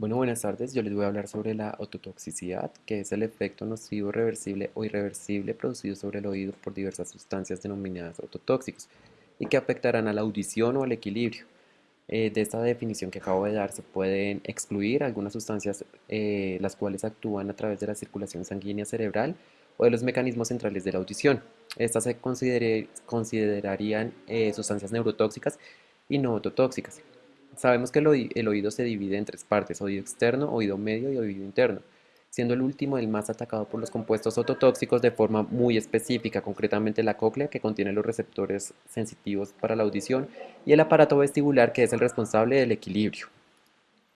Bueno, buenas tardes. Yo les voy a hablar sobre la ototoxicidad, que es el efecto nocivo reversible o irreversible producido sobre el oído por diversas sustancias denominadas ototóxicos y que afectarán a la audición o al equilibrio. Eh, de esta definición que acabo de dar se pueden excluir algunas sustancias eh, las cuales actúan a través de la circulación sanguínea cerebral o de los mecanismos centrales de la audición. Estas se considerarían eh, sustancias neurotóxicas y no ototóxicas. Sabemos que el, oído se divide en tres partes, oído externo, oído medio y oído interno, siendo el último el más atacado por los compuestos ototóxicos de forma muy específica, concretamente la cóclea que contiene los receptores sensitivos para la audición y el aparato vestibular que es el responsable del equilibrio.